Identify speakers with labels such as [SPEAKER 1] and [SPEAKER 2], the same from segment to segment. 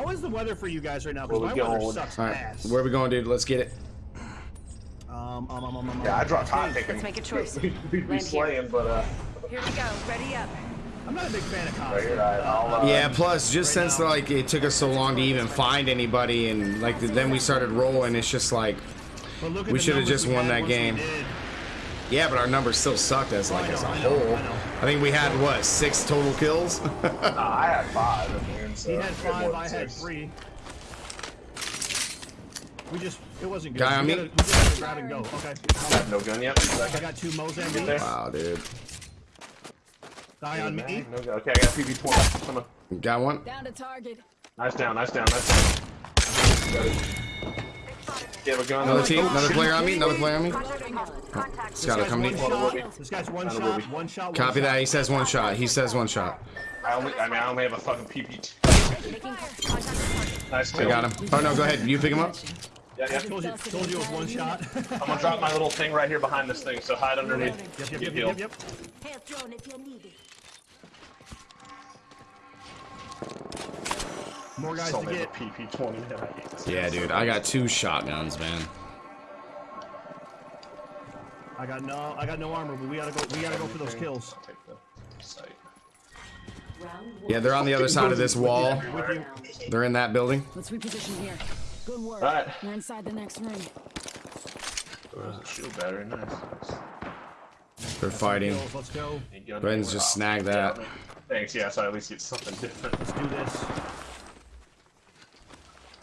[SPEAKER 1] How is the weather for you guys right now? Because
[SPEAKER 2] Where
[SPEAKER 1] my
[SPEAKER 2] we
[SPEAKER 1] weather
[SPEAKER 2] going?
[SPEAKER 1] sucks
[SPEAKER 3] All right,
[SPEAKER 1] ass.
[SPEAKER 3] where we going, dude? Let's get it.
[SPEAKER 1] Um, um, um, um, um,
[SPEAKER 2] Yeah, I dropped hot thinking.
[SPEAKER 4] Let's make a choice.
[SPEAKER 2] We'd be
[SPEAKER 4] Land here.
[SPEAKER 2] slaying, but uh,
[SPEAKER 4] Here we go. Ready up.
[SPEAKER 1] I'm not a big fan of
[SPEAKER 2] right
[SPEAKER 1] Costa.
[SPEAKER 2] here, I, I'll. Uh,
[SPEAKER 3] Yeah, plus just
[SPEAKER 1] right
[SPEAKER 3] since
[SPEAKER 1] now.
[SPEAKER 3] like it took us so long to even find anybody, and like then we started rolling, it's just like,
[SPEAKER 1] But look at
[SPEAKER 3] We should've just won that game. yeah, but our numbers still sucked as like
[SPEAKER 1] I know,
[SPEAKER 3] as a
[SPEAKER 1] I know,
[SPEAKER 3] whole.
[SPEAKER 1] I know.
[SPEAKER 3] I think we had what six total kills.
[SPEAKER 2] Nah, I had five. Uh, I mean, so
[SPEAKER 1] He had five,
[SPEAKER 2] than
[SPEAKER 1] I had
[SPEAKER 2] six.
[SPEAKER 1] three. We just, it wasn't good.
[SPEAKER 3] Guy on
[SPEAKER 1] we
[SPEAKER 3] me?
[SPEAKER 1] gotta, we just had to grab and go. Okay.
[SPEAKER 2] I have no gun yet.
[SPEAKER 1] I got two
[SPEAKER 2] Get
[SPEAKER 1] Mozambique.
[SPEAKER 2] there.
[SPEAKER 3] wow, dude.
[SPEAKER 1] Guy on me.
[SPEAKER 2] No gun. Okay, I got PV20. Come on.
[SPEAKER 3] Got one.
[SPEAKER 4] Down to target.
[SPEAKER 2] Nice down, nice down, nice down. Got. You have a gun?
[SPEAKER 3] Another team, another player on me, another player on me.
[SPEAKER 4] Loading up.
[SPEAKER 1] This
[SPEAKER 3] Scott, come to
[SPEAKER 1] shot. This guy's one shot, one shot, one
[SPEAKER 3] Copy
[SPEAKER 1] shot.
[SPEAKER 3] that. He says one shot. He says one shot.
[SPEAKER 2] I only, I mean, I only have a fucking PP.
[SPEAKER 4] Making contact with target.
[SPEAKER 2] Nice
[SPEAKER 3] I got him. Oh no, go ahead. You pick him up.
[SPEAKER 2] Yeah, yeah.
[SPEAKER 1] Told you, told you it was one shot.
[SPEAKER 2] I'm gonna drop my little thing right here behind this thing, so hide underneath.
[SPEAKER 1] Yep, yep, yep, yep, yep.
[SPEAKER 4] Health drone if you need it.
[SPEAKER 1] More guys
[SPEAKER 2] So
[SPEAKER 1] to get.
[SPEAKER 2] PP20. I hate this.
[SPEAKER 3] Yeah, dude. I got two shotguns, man.
[SPEAKER 1] I got no, I got no armor, but we gotta go. We gotta go for those kills.
[SPEAKER 2] I'll take the site.
[SPEAKER 3] Yeah, they're on the other side of this wall. They're in that building.
[SPEAKER 5] Let's reposition here. Good work.
[SPEAKER 2] Alright.
[SPEAKER 5] We're inside the next ring.
[SPEAKER 2] There's a shield battery. Nice. nice.
[SPEAKER 3] They're fighting.
[SPEAKER 1] Kills, Let's go.
[SPEAKER 2] Any
[SPEAKER 3] Go ahead and just
[SPEAKER 2] Oh,
[SPEAKER 3] snag that.
[SPEAKER 2] yeah, Thanks. Yeah, so I at least get something different.
[SPEAKER 1] Let's do this.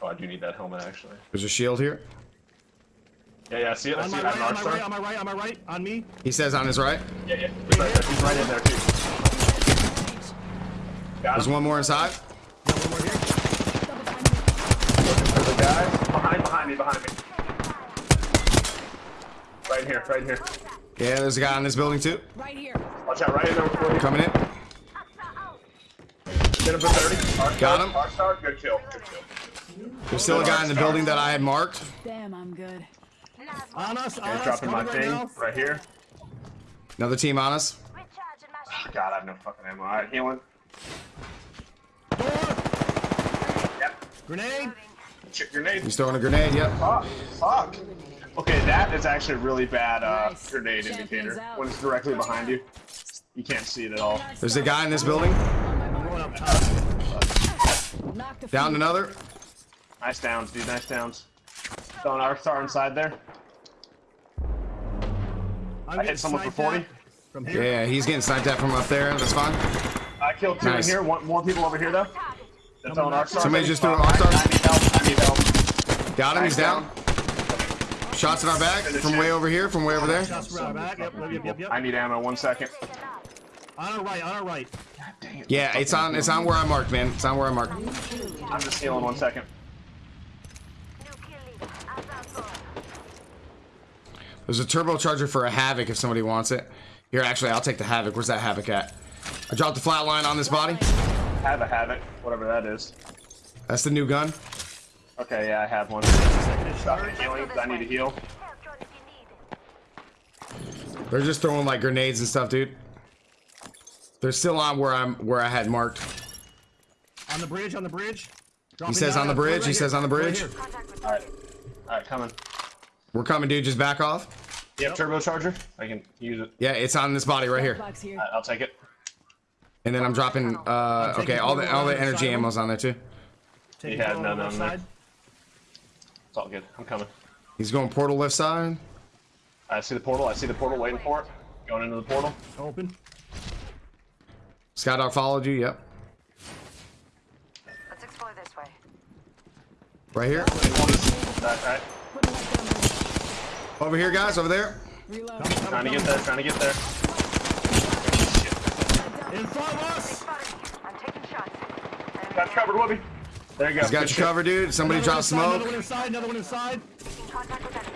[SPEAKER 2] Oh, I do need that helmet actually.
[SPEAKER 3] There's a shield here.
[SPEAKER 2] Yeah, yeah. I see it. I
[SPEAKER 1] On
[SPEAKER 2] see
[SPEAKER 1] my
[SPEAKER 2] it.
[SPEAKER 1] right,
[SPEAKER 2] I'm
[SPEAKER 1] on my right,
[SPEAKER 2] Star.
[SPEAKER 1] on my right, on my right, on me.
[SPEAKER 3] He says on his right.
[SPEAKER 2] Yeah, yeah. He's right. He's right in there too. Got
[SPEAKER 3] There's
[SPEAKER 2] him.
[SPEAKER 3] one more inside.
[SPEAKER 1] Yeah, one more here.
[SPEAKER 2] There's a guy behind, behind me, behind me. Right here, right here.
[SPEAKER 3] Yeah, there's a guy in this building too.
[SPEAKER 5] Right here.
[SPEAKER 2] Watch out, right in there.
[SPEAKER 3] Coming in.
[SPEAKER 2] Hit him for 30. Arc
[SPEAKER 3] Got
[SPEAKER 2] star,
[SPEAKER 3] him.
[SPEAKER 2] Arc star, good kill. Good kill.
[SPEAKER 3] There's still a guy in the building that I had marked.
[SPEAKER 5] Damn, I'm good.
[SPEAKER 1] On us, on
[SPEAKER 2] Okay,
[SPEAKER 1] us.
[SPEAKER 2] dropping my
[SPEAKER 1] coming right
[SPEAKER 2] thing
[SPEAKER 1] now.
[SPEAKER 2] right here.
[SPEAKER 3] Another team on us.
[SPEAKER 2] Ah, God, I have no fucking ammo. Alright, healing.
[SPEAKER 1] Door.
[SPEAKER 2] Yep.
[SPEAKER 1] Grenade.
[SPEAKER 2] Chip grenade.
[SPEAKER 3] He's throwing a grenade. Yep.
[SPEAKER 2] Fuck. Fuck. Okay, that is actually a really bad uh,
[SPEAKER 5] Nice.
[SPEAKER 2] grenade
[SPEAKER 5] Champions
[SPEAKER 2] indicator.
[SPEAKER 5] out.
[SPEAKER 2] When it's directly behind you, you can't see it at all.
[SPEAKER 3] There's a guy in this building.
[SPEAKER 1] I'm going up top.
[SPEAKER 5] Knocked
[SPEAKER 3] Down another.
[SPEAKER 2] Nice downs, dude. Nice downs. Throwing arc star inside there.
[SPEAKER 1] I'm
[SPEAKER 2] I hit someone for 40.
[SPEAKER 1] From here.
[SPEAKER 3] Yeah, he's getting sniped at from up there. That's fine.
[SPEAKER 2] I killed two
[SPEAKER 3] Nice.
[SPEAKER 2] in here. One, more people over here though. They're throwing arc.
[SPEAKER 3] Somebody just threw an
[SPEAKER 2] Uh,
[SPEAKER 3] arc star?
[SPEAKER 2] I need help. I need help.
[SPEAKER 3] Got him. He's down. Shots in our back from way over here. From way over there.
[SPEAKER 1] Shots right back. Yep, yep, yep, yep.
[SPEAKER 2] I need ammo. One second.
[SPEAKER 1] On our right, on our right. God dang it.
[SPEAKER 3] Yeah, it's on. It's on where I marked, man. It's on where I marked.
[SPEAKER 2] I'm just healing. One second.
[SPEAKER 3] There's a turbocharger for a Havoc if somebody wants it. Here, actually, I'll take the Havoc. Where's that Havoc at? I dropped the flatline on this body.
[SPEAKER 2] Have a havoc, whatever that is.
[SPEAKER 3] That's the new gun.
[SPEAKER 2] Okay, yeah, I have one.
[SPEAKER 1] Second is
[SPEAKER 2] Dropping
[SPEAKER 1] charged.
[SPEAKER 2] healing. I need to heal.
[SPEAKER 3] They're just throwing like grenades and stuff, dude. They're still on where I'm where I had marked.
[SPEAKER 1] On the bridge, on the bridge.
[SPEAKER 3] He says on the bridge. He says on the bridge.
[SPEAKER 2] All right, all right, coming.
[SPEAKER 3] We're coming, dude. Just back off.
[SPEAKER 2] You have turbocharger? I can use it.
[SPEAKER 3] Yeah, it's on this body right here.
[SPEAKER 5] Here.
[SPEAKER 2] All right, I'll take it.
[SPEAKER 3] And then I'm dropping. Uh, okay, all the all the energy ammo's on there too.
[SPEAKER 1] Take
[SPEAKER 2] He had none
[SPEAKER 1] on the
[SPEAKER 2] on
[SPEAKER 1] left
[SPEAKER 2] there. It's all good. I'm coming.
[SPEAKER 3] He's going portal left side.
[SPEAKER 2] I see the portal. I see the portal. Waiting for it. Going into the portal.
[SPEAKER 1] Open.
[SPEAKER 3] Skydog followed you. Yep.
[SPEAKER 4] Let's explore this way.
[SPEAKER 3] Right here.
[SPEAKER 2] All right, all right.
[SPEAKER 5] Putting light down there.
[SPEAKER 3] Over here, guys. Over there.
[SPEAKER 5] Reload.
[SPEAKER 2] Trying to get there. Trying to get there.
[SPEAKER 1] In front of us.
[SPEAKER 4] I'm taking shots.
[SPEAKER 2] Got you covered, Whoopi. There you go.
[SPEAKER 3] He's got
[SPEAKER 2] Good
[SPEAKER 3] you
[SPEAKER 2] shit.
[SPEAKER 3] covered, dude. Somebody
[SPEAKER 1] Another one
[SPEAKER 3] dropped
[SPEAKER 1] inside, Another one inside. Another one inside.
[SPEAKER 4] contact with enemy.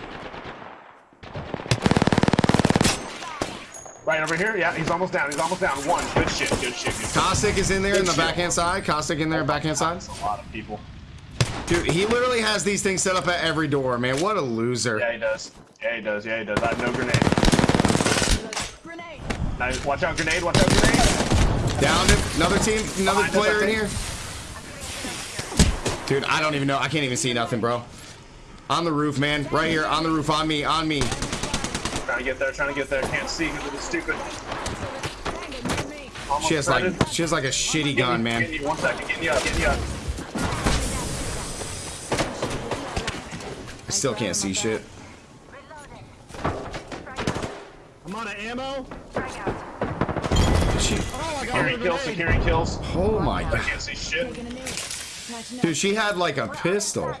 [SPEAKER 2] Right over here. Yeah, he's almost down. He's almost down. One. Good shit. Good shit. Good shit.
[SPEAKER 3] Caustic is in there in the
[SPEAKER 2] shit.
[SPEAKER 3] backhand side. Caustic in there, backhand side.
[SPEAKER 2] That's a lot of people.
[SPEAKER 3] Dude, he literally has these things set up at every door, man. What a loser.
[SPEAKER 2] Yeah, he does. Yeah, he does. Yeah, he does. I have no grenade.
[SPEAKER 5] Grenade.
[SPEAKER 2] Nice. Watch out, grenade. Watch out, grenade.
[SPEAKER 3] Downed him. Another team, another player in here. Dude, I don't even know. I can't even see nothing, bro. On the roof, man. Right here, on the roof, on me, on me.
[SPEAKER 2] Trying to get there, trying to get there. Can't see because it's stupid.
[SPEAKER 5] Hanging near me.
[SPEAKER 2] Almost
[SPEAKER 3] She has like she has like a shitty gun, man.
[SPEAKER 2] Getting you, one second, getting you up, getting you up.
[SPEAKER 3] I still can't see shit.
[SPEAKER 1] I'm out of ammo.
[SPEAKER 3] She,
[SPEAKER 1] Oh, I got
[SPEAKER 2] Securing
[SPEAKER 1] a
[SPEAKER 2] kills,
[SPEAKER 1] grenade.
[SPEAKER 2] securing kills.
[SPEAKER 3] oh my
[SPEAKER 2] I
[SPEAKER 3] god.
[SPEAKER 2] can't see shit.
[SPEAKER 5] Taking a knee. Patching up.
[SPEAKER 3] Dude, she had like a pistol.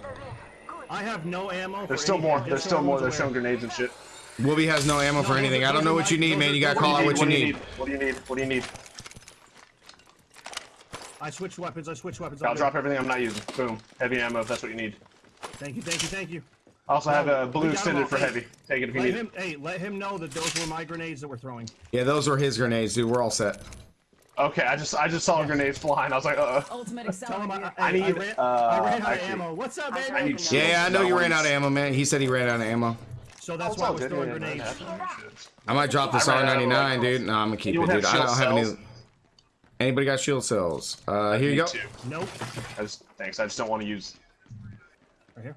[SPEAKER 1] I have no ammo.
[SPEAKER 2] There's still more. There's still more. They're showing grenades and shit.
[SPEAKER 3] Whoopi has no ammo for anything. I don't know what you need, man. You gotta
[SPEAKER 1] those are
[SPEAKER 3] call out
[SPEAKER 1] my-
[SPEAKER 3] what you need.
[SPEAKER 2] What do you need? What do you need?
[SPEAKER 1] I switch weapons. I switch weapons.
[SPEAKER 2] I'll drop everything I'm not using. Boom. Heavy ammo if that's what you need.
[SPEAKER 1] Thank you, thank you, thank you.
[SPEAKER 2] I also have a blue
[SPEAKER 1] got 'em
[SPEAKER 2] extended for
[SPEAKER 1] Hey,
[SPEAKER 2] heavy. Take it if you need
[SPEAKER 1] him,
[SPEAKER 2] it.
[SPEAKER 1] hey, let him know that those were my grenades that we're throwing.
[SPEAKER 3] Yeah, those were his grenades, dude. We're all set.
[SPEAKER 2] Okay, I just I just saw grenades flying. I was like, uh.
[SPEAKER 5] Ultimate
[SPEAKER 1] Tell him I. I,
[SPEAKER 2] I need,
[SPEAKER 1] I ran,
[SPEAKER 2] uh,
[SPEAKER 1] I ran out of ammo. What's up, baby?
[SPEAKER 2] I need
[SPEAKER 3] Yeah, yeah, I know you ran out of
[SPEAKER 2] ammo.
[SPEAKER 3] ammo, man. He said he ran out of ammo.
[SPEAKER 1] So that's why I
[SPEAKER 2] all
[SPEAKER 1] was throwing
[SPEAKER 2] yeah,
[SPEAKER 1] grenades.
[SPEAKER 3] I might drop this
[SPEAKER 2] I ran out of
[SPEAKER 3] R99, dude. No, I'm gonna keep
[SPEAKER 2] You
[SPEAKER 3] it, dude. I don't have any. Anybody got shield cells? Uh, here you go.
[SPEAKER 2] too.
[SPEAKER 1] Nope.
[SPEAKER 2] Thanks. I just don't want to use.
[SPEAKER 1] Right here.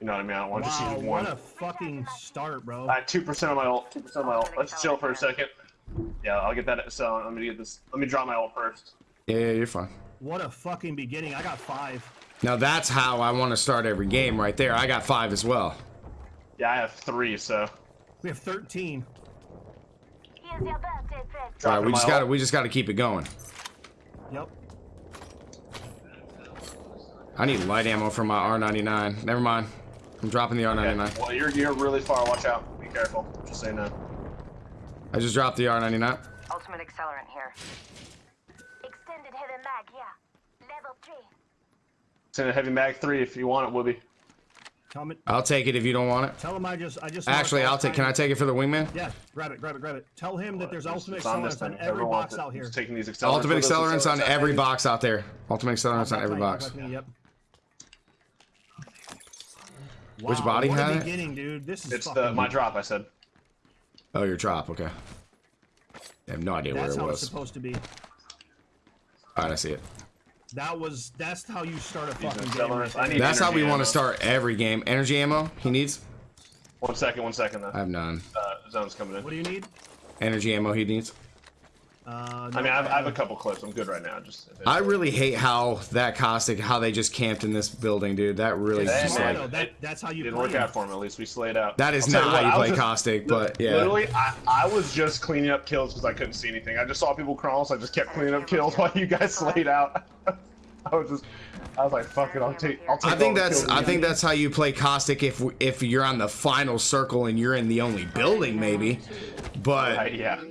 [SPEAKER 2] You know what I mean? I don't want to just
[SPEAKER 1] Wow,
[SPEAKER 2] use
[SPEAKER 1] what a fucking start, bro.
[SPEAKER 2] I had two percent of my ult. Two percent of my ult. Let's chill for a second. Yeah, I'll get that. So I'm gonna get this. Let me draw my ult first.
[SPEAKER 3] Yeah, yeah, you're fine.
[SPEAKER 1] What a fucking beginning. I got five.
[SPEAKER 3] Now that's how I want to start every game, right there. I got five as well.
[SPEAKER 2] Yeah, I have three. So
[SPEAKER 1] We have 13.
[SPEAKER 4] Birthday.
[SPEAKER 3] All right, we just got to we just got to keep it going.
[SPEAKER 1] Yep.
[SPEAKER 3] I need light ammo for my R99. Never mind. I'm dropping the R99.
[SPEAKER 2] Well, you're you're really far. Watch out. Be careful. Just saying that.
[SPEAKER 3] I just dropped the R99.
[SPEAKER 4] Ultimate accelerant here. Extended heavy mag yeah. Level three.
[SPEAKER 2] Send a heavy mag three if you want it, Wooby.
[SPEAKER 1] Tell him,
[SPEAKER 3] I'll take it if you don't want it.
[SPEAKER 1] tell him I just, I just.
[SPEAKER 3] Actually, I'll
[SPEAKER 1] all
[SPEAKER 3] take. Can I take it for the wingman?
[SPEAKER 1] Yeah, grab it, grab it, grab it. Tell him that there's ultimate
[SPEAKER 2] It's on
[SPEAKER 1] accelerants on every box out here.
[SPEAKER 2] Just taking these accelerants.
[SPEAKER 3] Ultimate accelerants on every box out there. Ultimate accelerants on every box.
[SPEAKER 1] back lane, Yep.
[SPEAKER 3] Which body
[SPEAKER 1] what
[SPEAKER 3] had
[SPEAKER 1] a
[SPEAKER 3] it?
[SPEAKER 1] beginning, dude. This is
[SPEAKER 2] It's the my drop. I said.
[SPEAKER 3] Oh, your drop. Okay. I have no idea where
[SPEAKER 1] That's
[SPEAKER 3] it
[SPEAKER 1] how it's
[SPEAKER 3] was.
[SPEAKER 1] supposed to be.
[SPEAKER 3] All right, I see it.
[SPEAKER 1] That was. That's how you start a fucking game. right.
[SPEAKER 2] I need.
[SPEAKER 3] That's how we
[SPEAKER 2] energy
[SPEAKER 3] want to start every game. Energy ammo. He needs.
[SPEAKER 2] One second. One second. Though.
[SPEAKER 3] I have none.
[SPEAKER 2] Uh, zone's coming in.
[SPEAKER 1] What do you need?
[SPEAKER 3] Energy ammo. He needs.
[SPEAKER 1] Uh,
[SPEAKER 2] I mean, I have, I have a couple clips. I'm good right now. Just.
[SPEAKER 3] I really hate how that caustic, how they just camped in this building, dude. That really
[SPEAKER 2] Hey,
[SPEAKER 3] just
[SPEAKER 2] man.
[SPEAKER 3] like
[SPEAKER 1] no, that, that's how you
[SPEAKER 2] didn't
[SPEAKER 1] play.
[SPEAKER 2] work out for him. At least we slayed out.
[SPEAKER 3] that is
[SPEAKER 2] I'll
[SPEAKER 3] not
[SPEAKER 2] what,
[SPEAKER 3] how you
[SPEAKER 2] was
[SPEAKER 3] play
[SPEAKER 2] just-
[SPEAKER 3] caustic, but yeah.
[SPEAKER 2] Literally, I, I was just cleaning up kills because I couldn't see anything. I just saw people crawling, so I just kept cleaning up kills while you guys slayed out. I was just, I was like, fuck it, I'll take, I'll take.
[SPEAKER 3] I think that's I think that's how you play caustic if if you're on the final circle and you're in the only building maybe, but
[SPEAKER 2] Right, yeah.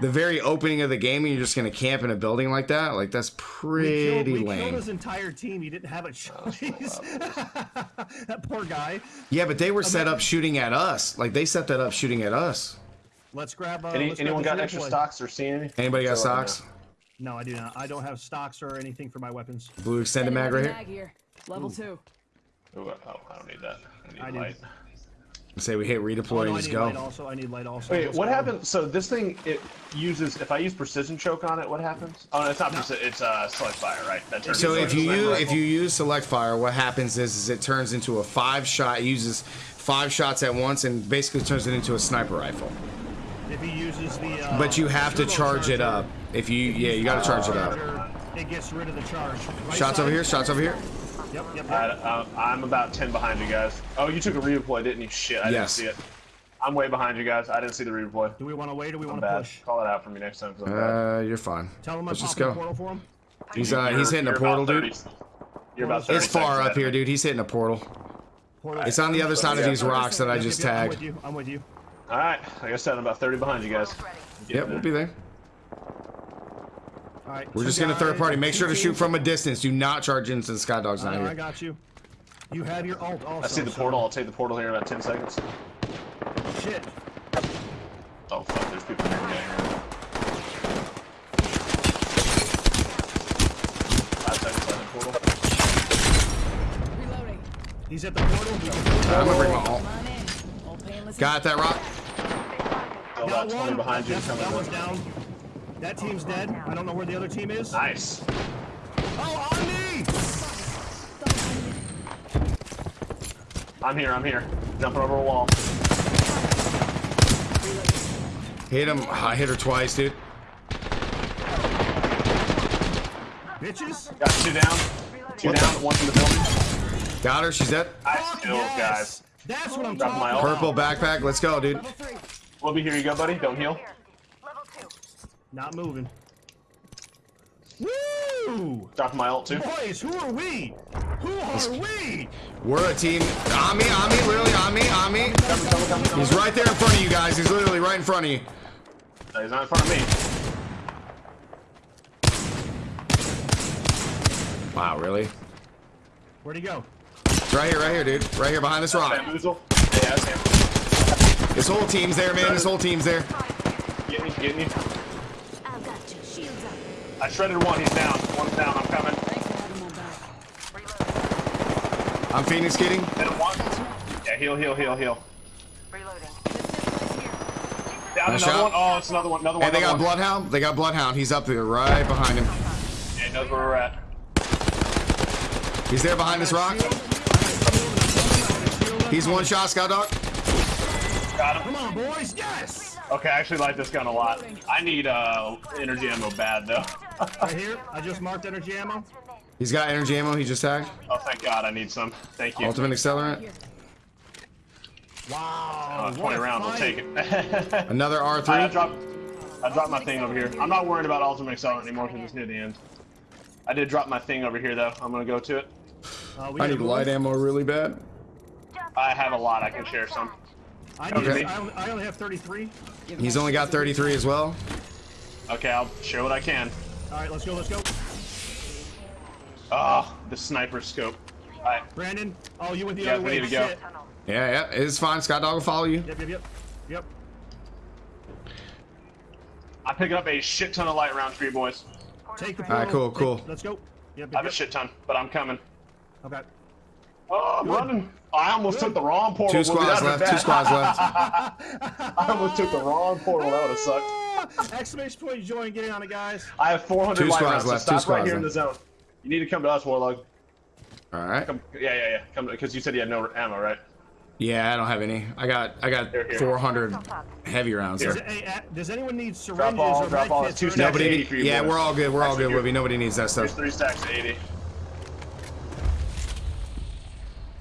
[SPEAKER 3] The very opening of the game and you're just gonna camp in a building like that, like that's
[SPEAKER 1] We killed,
[SPEAKER 3] pretty
[SPEAKER 1] we killed his entire team. He didn't have a choice. that poor guy.
[SPEAKER 3] Yeah, but they were set up shooting at us. Like they set that up shooting at us.
[SPEAKER 1] Let's grab. Uh,
[SPEAKER 2] Any,
[SPEAKER 1] let's
[SPEAKER 2] anyone
[SPEAKER 1] grab
[SPEAKER 2] got extra
[SPEAKER 1] replay.
[SPEAKER 2] stocks or see any?
[SPEAKER 3] Anybody got
[SPEAKER 2] So, uh,
[SPEAKER 3] socks?
[SPEAKER 1] No, I do not. I don't have stocks or anything for my weapons.
[SPEAKER 3] Blue extended mag right here.
[SPEAKER 5] mag here. Level two.
[SPEAKER 2] Ooh, oh, I don't need that. I need
[SPEAKER 1] I do.
[SPEAKER 2] light.
[SPEAKER 3] Say we hit
[SPEAKER 1] Oh,
[SPEAKER 3] redeploy
[SPEAKER 1] no,
[SPEAKER 3] and
[SPEAKER 1] I
[SPEAKER 3] just go.
[SPEAKER 1] also. I need light also.
[SPEAKER 2] Wait,
[SPEAKER 1] Let's
[SPEAKER 2] what
[SPEAKER 1] go.
[SPEAKER 2] happens? So this thing, it uses. If I use precision choke on it, what happens? Oh, no, it's not precision. It's uh, select fire, right? That turns
[SPEAKER 3] So
[SPEAKER 2] into
[SPEAKER 3] if
[SPEAKER 2] a
[SPEAKER 3] you
[SPEAKER 2] sniper
[SPEAKER 3] use if you use select fire, what happens is, is it turns into a five shot. It uses five shots at once and basically turns it into a sniper rifle.
[SPEAKER 1] If he uses the. Uh,
[SPEAKER 3] But you have to charge it up. If you yeah, you got to charge it up.
[SPEAKER 1] It gets rid of the charge. Right
[SPEAKER 3] Shots
[SPEAKER 1] side.
[SPEAKER 3] over here. Shots over here.
[SPEAKER 1] Yep, yep,
[SPEAKER 2] I,
[SPEAKER 1] yep.
[SPEAKER 2] uh, I'm about 10 behind you guys. Oh, you took a redeploy, didn't you? Shit, I
[SPEAKER 3] Yes.
[SPEAKER 2] didn't see it. I'm way behind you guys. I didn't see the redeploy.
[SPEAKER 1] Do we want to wait or do we want to
[SPEAKER 2] bad.
[SPEAKER 1] push?
[SPEAKER 2] Call it out for me next time. I'm bad.
[SPEAKER 3] Uh, you're fine.
[SPEAKER 1] Tell him I'm
[SPEAKER 3] Let's just
[SPEAKER 1] popping a
[SPEAKER 3] go.
[SPEAKER 1] portal for him.
[SPEAKER 3] He's uh
[SPEAKER 2] You're-
[SPEAKER 3] he's hitting a portal,
[SPEAKER 2] about
[SPEAKER 3] dude.
[SPEAKER 2] You're about 30
[SPEAKER 3] It's far up
[SPEAKER 2] ahead
[SPEAKER 3] here, dude. He's hitting a portal.
[SPEAKER 1] Portal.
[SPEAKER 3] It's on the other side of these rocks that I just
[SPEAKER 1] yep, yep, I'm with
[SPEAKER 3] tagged.
[SPEAKER 1] you. I'm with you.
[SPEAKER 2] All right, like I said, I'm about 30 behind you guys.
[SPEAKER 3] Yep, we'll be there.
[SPEAKER 1] All right.
[SPEAKER 3] We're just gonna third party. Make sure to shoot from a distance. Do not charge into the sky dog's
[SPEAKER 1] I,
[SPEAKER 3] not
[SPEAKER 1] know, I got you. You have your ult also.
[SPEAKER 2] I see the
[SPEAKER 1] so-
[SPEAKER 2] portal. I'll take the portal here in about 10 seconds.
[SPEAKER 1] Shit.
[SPEAKER 2] Oh, fuck, there's people in here. Five seconds left in portal.
[SPEAKER 5] Reloading.
[SPEAKER 1] He's at the portal. We
[SPEAKER 3] I'm gonna bring my ult.
[SPEAKER 5] Come on in. All.
[SPEAKER 3] Got that rock?
[SPEAKER 2] Still
[SPEAKER 1] Got
[SPEAKER 2] 20
[SPEAKER 1] one.
[SPEAKER 2] behind you.
[SPEAKER 1] That,
[SPEAKER 2] coming
[SPEAKER 1] that
[SPEAKER 2] in.
[SPEAKER 1] one's down. That team's dead. I don't know where the other team is.
[SPEAKER 2] Nice.
[SPEAKER 1] Oh, on me!
[SPEAKER 2] I'm here. I'm here. Jumping over a wall.
[SPEAKER 3] Hit him. I hit her twice, dude.
[SPEAKER 1] Bitches.
[SPEAKER 2] Got two down. Two
[SPEAKER 3] What
[SPEAKER 2] down.
[SPEAKER 3] the-
[SPEAKER 2] One in the building.
[SPEAKER 3] Got her. She's dead.
[SPEAKER 2] I
[SPEAKER 1] Fuck
[SPEAKER 2] still,
[SPEAKER 1] yes.
[SPEAKER 2] guys.
[SPEAKER 1] That's what I'm
[SPEAKER 2] Drop
[SPEAKER 1] talking about.
[SPEAKER 3] Purple backpack. Let's go, dude.
[SPEAKER 5] Level three.
[SPEAKER 2] Wilby, here you go, buddy. Don't heal.
[SPEAKER 4] Here. Level two.
[SPEAKER 1] Not moving. Woo!
[SPEAKER 2] Drop my ult too.
[SPEAKER 1] Boys, who are we? Who are we?
[SPEAKER 3] We're a team. On me, on me, literally on me, on me.
[SPEAKER 2] Coming, coming, coming, coming.
[SPEAKER 3] He's right there in front of you guys. He's literally right in front of you.
[SPEAKER 2] No, he's not in front of me.
[SPEAKER 3] Wow, really?
[SPEAKER 1] Where'd he go?
[SPEAKER 3] Right here, right here, dude. Right here behind this rock.
[SPEAKER 2] Bamboozle. Yeah, that's him.
[SPEAKER 3] This whole team's there, man. This whole team's there.
[SPEAKER 2] Get me, get me.
[SPEAKER 4] I've got you. Shields up.
[SPEAKER 2] I shredded one. He's down. One's down. I'm coming.
[SPEAKER 5] Thanks for having my back.
[SPEAKER 4] Reloading.
[SPEAKER 3] I'm Phoenix kitting.
[SPEAKER 2] Hit him once. Yeah, heal, heal, heal, heal.
[SPEAKER 4] Reloading.
[SPEAKER 2] Down
[SPEAKER 3] Nice
[SPEAKER 2] another
[SPEAKER 3] shot.
[SPEAKER 2] one. Oh, it's another one. Another one.
[SPEAKER 3] Hey, they got
[SPEAKER 2] one.
[SPEAKER 3] Bloodhound. They got Bloodhound. He's up there, right behind him.
[SPEAKER 2] Yeah, he knows where we're at.
[SPEAKER 3] He's there behind this rock. He's one shot, Scout Dog.
[SPEAKER 2] Got him.
[SPEAKER 1] Come on, boys. Yes.
[SPEAKER 2] Okay, I actually like this gun a lot. I need uh energy ammo bad though.
[SPEAKER 1] Right here. I just marked energy ammo.
[SPEAKER 3] He's got energy ammo. He just tagged.
[SPEAKER 2] oh, thank God, I need some. Thank you.
[SPEAKER 3] Ultimate accelerant.
[SPEAKER 1] Wow.
[SPEAKER 2] Uh, 20 rounds, I'll take it.
[SPEAKER 3] Another R3.
[SPEAKER 2] I dropped, I dropped my thing over here. I'm not worried about ultimate accelerant anymore because it's near the end. I did drop my thing over here though. I'm gonna go to it.
[SPEAKER 1] Uh, we
[SPEAKER 3] I need
[SPEAKER 1] move.
[SPEAKER 3] light ammo really bad.
[SPEAKER 2] I have a lot. I can share some.
[SPEAKER 1] I, need,
[SPEAKER 3] Okay.
[SPEAKER 1] I, only, I only have 33.
[SPEAKER 3] He's only got 33 as well.
[SPEAKER 2] Okay, I'll share what I can.
[SPEAKER 1] All right, let's go. Let's go.
[SPEAKER 2] Oh, the sniper scope. Alright,
[SPEAKER 1] Brandon. Oh, you went the
[SPEAKER 2] Yeah,
[SPEAKER 1] other
[SPEAKER 2] we
[SPEAKER 1] way.
[SPEAKER 2] need to go.
[SPEAKER 1] Shit.
[SPEAKER 4] Tunnel.
[SPEAKER 3] Yeah, yeah. It's fine. Scott Dog will follow you.
[SPEAKER 1] Yep, yep, yep. Yep.
[SPEAKER 2] I'm picking up a shit ton of light rounds for you boys.
[SPEAKER 1] Take the
[SPEAKER 3] All right,
[SPEAKER 1] portal.
[SPEAKER 3] cool,
[SPEAKER 1] Take-
[SPEAKER 3] cool.
[SPEAKER 1] Let's go. Yep,
[SPEAKER 2] I
[SPEAKER 1] yep,
[SPEAKER 2] have a shit ton, but I'm coming.
[SPEAKER 1] Okay.
[SPEAKER 2] Oh, I'm running. I almost took the wrong portal.
[SPEAKER 3] Two squads left. Two squads left.
[SPEAKER 2] I almost took the wrong portal. That would have sucked.
[SPEAKER 1] Exclamation point, join, get in on it, guys.
[SPEAKER 2] I have 400
[SPEAKER 3] Two
[SPEAKER 2] light
[SPEAKER 3] squads
[SPEAKER 2] rounds. So
[SPEAKER 3] left, two
[SPEAKER 2] stop right
[SPEAKER 3] squads
[SPEAKER 2] here in the zone. You need to come to us, Warlog.
[SPEAKER 3] All right.
[SPEAKER 2] Come, yeah, yeah, yeah. Come because you said you had no ammo, right?
[SPEAKER 3] Yeah, I don't have any. I got I got
[SPEAKER 2] Here, here.
[SPEAKER 3] 400 heavy rounds.
[SPEAKER 2] Here.
[SPEAKER 1] Does, hey, does anyone need
[SPEAKER 2] Drop
[SPEAKER 1] syringes
[SPEAKER 2] all,
[SPEAKER 1] or
[SPEAKER 2] drop all.
[SPEAKER 1] kits
[SPEAKER 2] It's two
[SPEAKER 1] or
[SPEAKER 2] stacks of 80 for you
[SPEAKER 3] Yeah,
[SPEAKER 2] boys.
[SPEAKER 3] we're all good. We're all good,
[SPEAKER 2] here-
[SPEAKER 3] Wibby. Nobody needs that
[SPEAKER 2] Here's
[SPEAKER 3] stuff.
[SPEAKER 2] three stacks of 80.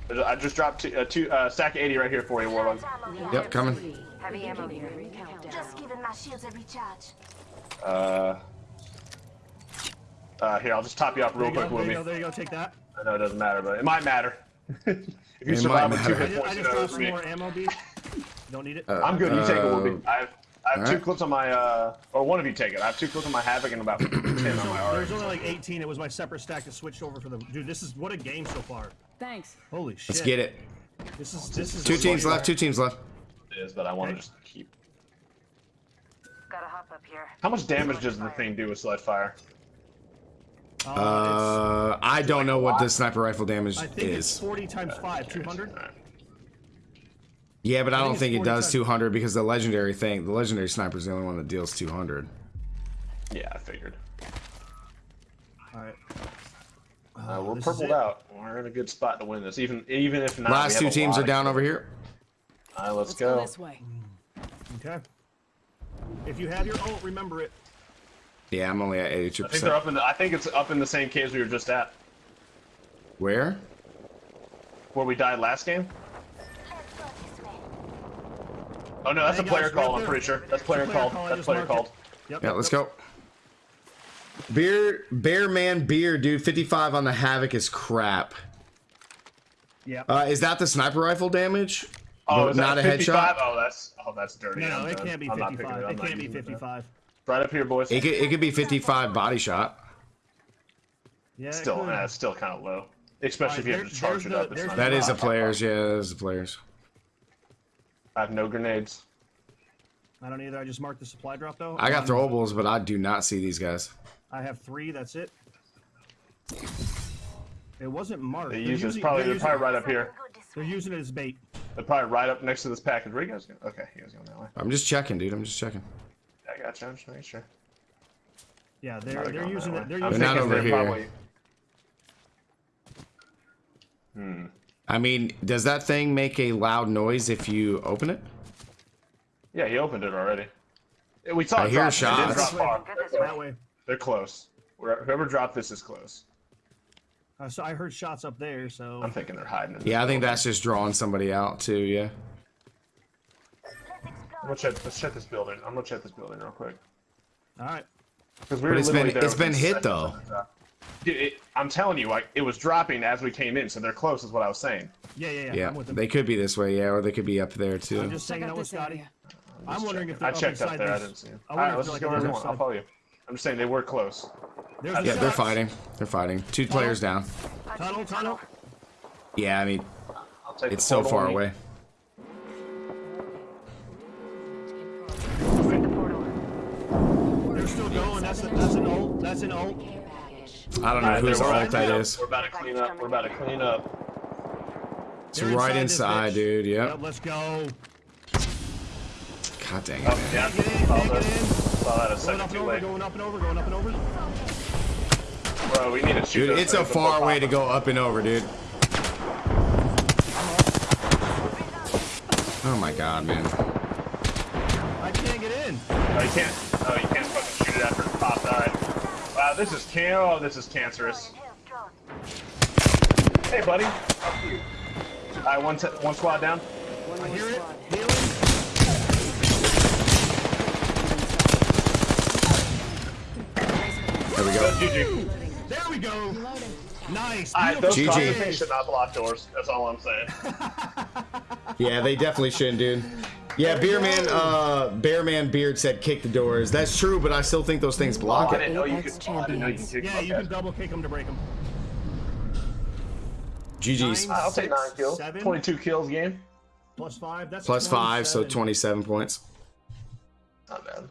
[SPEAKER 2] There's- I just dropped two, uh, two uh, stack of 80 right here for you, Warlog.
[SPEAKER 3] Yep, coming.
[SPEAKER 4] Heavy ammo here.
[SPEAKER 5] Countdown.
[SPEAKER 4] Just giving my shields a recharge.
[SPEAKER 2] Uh, uh, here, I'll just top you up real
[SPEAKER 1] you, go,
[SPEAKER 2] quick,
[SPEAKER 1] there you go, there you go, take that.
[SPEAKER 2] I know it doesn't matter, but it might matter. if you
[SPEAKER 3] It
[SPEAKER 2] survive with two
[SPEAKER 3] matter.
[SPEAKER 1] I
[SPEAKER 2] hit
[SPEAKER 1] just, I just
[SPEAKER 2] know
[SPEAKER 1] got
[SPEAKER 2] it's
[SPEAKER 1] some
[SPEAKER 2] me.
[SPEAKER 1] more ammo, B. Don't need it.
[SPEAKER 3] Uh,
[SPEAKER 2] I'm good. You take it,
[SPEAKER 3] Uh,
[SPEAKER 2] I have, I have two
[SPEAKER 3] alright.
[SPEAKER 2] clips on my, uh, or one of you take it. I have two clips on my Havoc and about 10 on my
[SPEAKER 1] There's only like 18. It was my separate stack that switched over for the. Dude, this is what a game so far.
[SPEAKER 5] Thanks.
[SPEAKER 1] Holy shit.
[SPEAKER 3] Let's get it.
[SPEAKER 1] This is this is
[SPEAKER 3] Two teams left. Two teams left.
[SPEAKER 2] It is, but I want to just keep.
[SPEAKER 4] Gotta hop up here.
[SPEAKER 2] How much damage does the thing do with select fire?
[SPEAKER 1] Uh,
[SPEAKER 3] Uh, I don't know what the sniper rifle damage
[SPEAKER 1] it's, I think it's
[SPEAKER 3] is.
[SPEAKER 1] 40 times 5, 200.
[SPEAKER 3] Yeah, but I
[SPEAKER 1] think
[SPEAKER 3] don't
[SPEAKER 1] it's
[SPEAKER 3] think it does
[SPEAKER 1] times.
[SPEAKER 3] 200 because the legendary thing, the legendary sniper is the only one that deals 200.
[SPEAKER 2] Yeah, I figured.
[SPEAKER 1] Alright.
[SPEAKER 2] Uh, we're purpled out. We're in a good spot to win this, even even if not.
[SPEAKER 3] Last two teams are down over here.
[SPEAKER 2] All right, let's,
[SPEAKER 5] Let's go
[SPEAKER 2] go.
[SPEAKER 5] this way.
[SPEAKER 1] Okay. If you have your ult, remember it.
[SPEAKER 3] Yeah, I'm only at
[SPEAKER 2] I think they're up in the. I think it's up in the same caves we were just at,
[SPEAKER 3] Where?
[SPEAKER 2] where we died last game.
[SPEAKER 4] Let's go this way.
[SPEAKER 2] Oh no, that's
[SPEAKER 1] Hey,
[SPEAKER 2] a player
[SPEAKER 1] guys,
[SPEAKER 2] call. I'm
[SPEAKER 1] there.
[SPEAKER 2] pretty sure. That's player
[SPEAKER 1] player
[SPEAKER 2] called.
[SPEAKER 1] call,
[SPEAKER 2] That's player called.
[SPEAKER 1] Yep.
[SPEAKER 3] Yeah, let's
[SPEAKER 1] yep.
[SPEAKER 3] go. Beer, Bear Man Beer, dude. 55 on the Havoc is crap.
[SPEAKER 1] Yeah.
[SPEAKER 3] Uh, is that the sniper rifle damage?
[SPEAKER 2] Oh, is
[SPEAKER 3] not
[SPEAKER 2] that
[SPEAKER 3] a
[SPEAKER 2] 55?
[SPEAKER 3] headshot?
[SPEAKER 2] Oh, that's oh, that's dirty.
[SPEAKER 1] no,
[SPEAKER 2] I'm
[SPEAKER 1] it
[SPEAKER 2] done.
[SPEAKER 1] can't be
[SPEAKER 2] I'm
[SPEAKER 1] 55.
[SPEAKER 2] I'm
[SPEAKER 1] It can't be
[SPEAKER 2] using that.
[SPEAKER 1] 55.
[SPEAKER 2] Right up here, boys.
[SPEAKER 3] It could, it could be 55 body shot.
[SPEAKER 1] Yeah,
[SPEAKER 2] Still,
[SPEAKER 1] could.
[SPEAKER 2] it's still kind of low, especially if you have
[SPEAKER 1] Alright,
[SPEAKER 2] to
[SPEAKER 1] there-
[SPEAKER 2] charge
[SPEAKER 1] there's
[SPEAKER 2] it up.
[SPEAKER 1] the-
[SPEAKER 2] It's
[SPEAKER 1] there's
[SPEAKER 2] not
[SPEAKER 1] the
[SPEAKER 3] That
[SPEAKER 2] good.
[SPEAKER 3] is the players. Yeah, that is the players.
[SPEAKER 2] I have no grenades.
[SPEAKER 1] I don't either. I just marked the supply drop though.
[SPEAKER 3] I got
[SPEAKER 1] Um,
[SPEAKER 3] throwables, but I do not see these guys.
[SPEAKER 1] I have three. That's it. It wasn't marked.
[SPEAKER 2] They
[SPEAKER 1] They're
[SPEAKER 2] use it. It's
[SPEAKER 1] using-
[SPEAKER 2] probably
[SPEAKER 1] they're
[SPEAKER 2] they're probably right up here.
[SPEAKER 1] They're using it as bait.
[SPEAKER 2] They're probably right up next to this package. Where you guys go? Okay, you guys going that way.
[SPEAKER 3] I'm just checking, dude. I'm just checking.
[SPEAKER 2] I got you. I'm just making sure.
[SPEAKER 1] Yeah, they're
[SPEAKER 2] Probably
[SPEAKER 1] they're using it. They're
[SPEAKER 2] I'm
[SPEAKER 1] using
[SPEAKER 3] They're not over here.
[SPEAKER 2] Probably... Hmm.
[SPEAKER 3] I mean, does that thing make a loud noise if you open it?
[SPEAKER 2] Yeah, he opened it already. We saw
[SPEAKER 3] I
[SPEAKER 2] it
[SPEAKER 3] hear
[SPEAKER 2] drop. It didn't
[SPEAKER 3] shots.
[SPEAKER 2] drop far. They're
[SPEAKER 4] this
[SPEAKER 2] close.
[SPEAKER 1] That way.
[SPEAKER 2] They're close. Whoever dropped this is close.
[SPEAKER 1] Uh, so I heard shots up there. So
[SPEAKER 2] I'm thinking they're hiding.
[SPEAKER 3] Yeah, I think that's just drawing somebody out too. Yeah.
[SPEAKER 2] I'm gonna check. Let's check this building. I'm gonna check this building real quick.
[SPEAKER 1] all right.
[SPEAKER 2] Because we
[SPEAKER 3] But
[SPEAKER 2] were
[SPEAKER 3] it's
[SPEAKER 2] literally
[SPEAKER 3] been-
[SPEAKER 2] there
[SPEAKER 3] it's been hit, though.
[SPEAKER 2] of the drop. Dude, it, I'm telling you, like it was dropping as we came in, so they're close. Is what I was saying.
[SPEAKER 1] Yeah, yeah, yeah.
[SPEAKER 3] Yeah.
[SPEAKER 1] I'm with them.
[SPEAKER 3] They could be this way, yeah, or they could be up there too.
[SPEAKER 1] I'm just
[SPEAKER 5] Check
[SPEAKER 1] saying
[SPEAKER 5] out
[SPEAKER 1] that with
[SPEAKER 5] this
[SPEAKER 1] Scotty.
[SPEAKER 5] area.
[SPEAKER 1] I'm wondering if they're I
[SPEAKER 2] checked
[SPEAKER 1] up,
[SPEAKER 2] up
[SPEAKER 1] inside
[SPEAKER 2] there. I
[SPEAKER 1] this-
[SPEAKER 2] didn't see him.
[SPEAKER 1] I
[SPEAKER 2] All
[SPEAKER 1] wonder
[SPEAKER 2] right,
[SPEAKER 1] if
[SPEAKER 2] let's
[SPEAKER 1] they're
[SPEAKER 2] just
[SPEAKER 1] like
[SPEAKER 2] go
[SPEAKER 1] on
[SPEAKER 2] wherever
[SPEAKER 1] the
[SPEAKER 2] you
[SPEAKER 1] other
[SPEAKER 2] want. I'll follow you. I'm just saying they were close.
[SPEAKER 1] There's
[SPEAKER 2] Yeah,
[SPEAKER 1] the
[SPEAKER 3] they're fighting. They're fighting. Two players down.
[SPEAKER 1] Tunnel, tunnel.
[SPEAKER 3] Yeah, I mean, it's so far away.
[SPEAKER 4] Take the portal.
[SPEAKER 1] They're still going. That's a, that's an ult. That's an ult.
[SPEAKER 3] I don't know
[SPEAKER 2] All right,
[SPEAKER 3] whose
[SPEAKER 2] they're
[SPEAKER 3] ult
[SPEAKER 2] right
[SPEAKER 3] that
[SPEAKER 2] now.
[SPEAKER 3] is.
[SPEAKER 2] We're about to clean up. We're about to clean up.
[SPEAKER 3] It's
[SPEAKER 1] They're
[SPEAKER 3] right
[SPEAKER 1] this
[SPEAKER 3] inside, dude. Yep.
[SPEAKER 1] Yep, let's go.
[SPEAKER 3] God dang
[SPEAKER 2] Oh,
[SPEAKER 3] it.
[SPEAKER 2] yeah.
[SPEAKER 1] Get in,
[SPEAKER 2] Saw
[SPEAKER 1] get
[SPEAKER 2] that.
[SPEAKER 1] in.
[SPEAKER 2] Saw that
[SPEAKER 1] Going
[SPEAKER 2] second
[SPEAKER 1] up and over, going up and over, going up and over.
[SPEAKER 2] Bro, we need to shoot
[SPEAKER 3] Dude, it's a far way to go up and over, dude. Oh my god, man.
[SPEAKER 1] I can't get in.
[SPEAKER 2] Oh, you can't. Oh, you can't fucking shoot it after it's popped. All right. Wow, this is can. Oh, this is cancerous. Hey, buddy. How you? All right, one, one squad down.
[SPEAKER 1] I hear it.
[SPEAKER 5] squad.
[SPEAKER 1] Healing.
[SPEAKER 3] There we go.
[SPEAKER 2] GG.
[SPEAKER 1] There we go. Nice.
[SPEAKER 2] All right, those
[SPEAKER 3] GG.
[SPEAKER 2] crosses things should not block doors. That's all I'm saying.
[SPEAKER 3] Yeah, they definitely shouldn't, dude. Yeah, Beerman, uh, Bearman Beard said kick the doors. That's true, but I still think those things block
[SPEAKER 2] I
[SPEAKER 3] it.
[SPEAKER 2] didn't know you
[SPEAKER 5] Apex
[SPEAKER 2] could. Oh, I didn't know you could
[SPEAKER 5] champions.
[SPEAKER 2] kick
[SPEAKER 1] Yeah, you can double kick them to break them.
[SPEAKER 3] GG's.
[SPEAKER 1] Nine.
[SPEAKER 2] I'll take nine kills.
[SPEAKER 1] seven.
[SPEAKER 2] 22 kills game.
[SPEAKER 1] Plus five. That's
[SPEAKER 3] Plus five, so
[SPEAKER 1] 27.
[SPEAKER 3] 27 points.
[SPEAKER 2] Not bad.